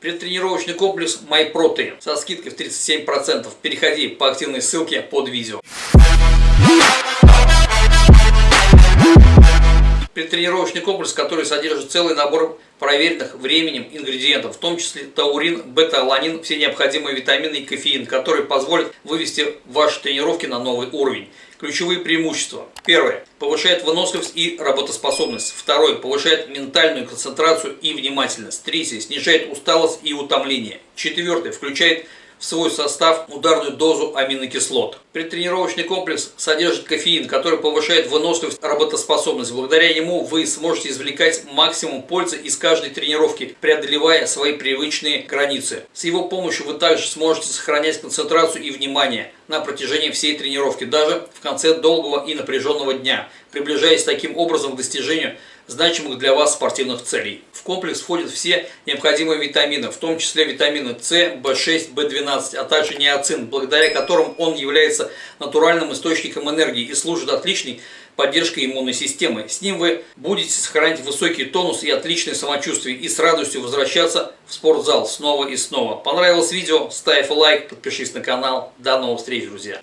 Предтренировочный комплекс MyProtein со скидкой в 37%. Переходи по активной ссылке под видео. Предтренировочный комплекс, который содержит целый набор проверенных временем ингредиентов, в том числе таурин, бета-аланин, все необходимые витамины и кофеин, которые позволят вывести ваши тренировки на новый уровень. Ключевые преимущества. Первое. Повышает выносливость и работоспособность. Второе. Повышает ментальную концентрацию и внимательность. Третье. Снижает усталость и утомление. Четвертое. Включает в свой состав ударную дозу аминокислот. Предтренировочный комплекс содержит кофеин, который повышает выносливость, работоспособность. Благодаря ему вы сможете извлекать максимум пользы из каждой тренировки, преодолевая свои привычные границы. С его помощью вы также сможете сохранять концентрацию и внимание на протяжении всей тренировки, даже в конце долгого и напряженного дня, приближаясь таким образом к достижению значимых для вас спортивных целей. В комплекс входят все необходимые витамины, в том числе витамины С, В6, В12, а также неоцин, благодаря которым он является натуральным источником энергии и служит отличной поддержкой иммунной системы. С ним вы будете сохранять высокий тонус и отличное самочувствие и с радостью возвращаться в спортзал снова и снова. Понравилось видео? Ставь лайк, подпишись на канал. До новых встреч, друзья!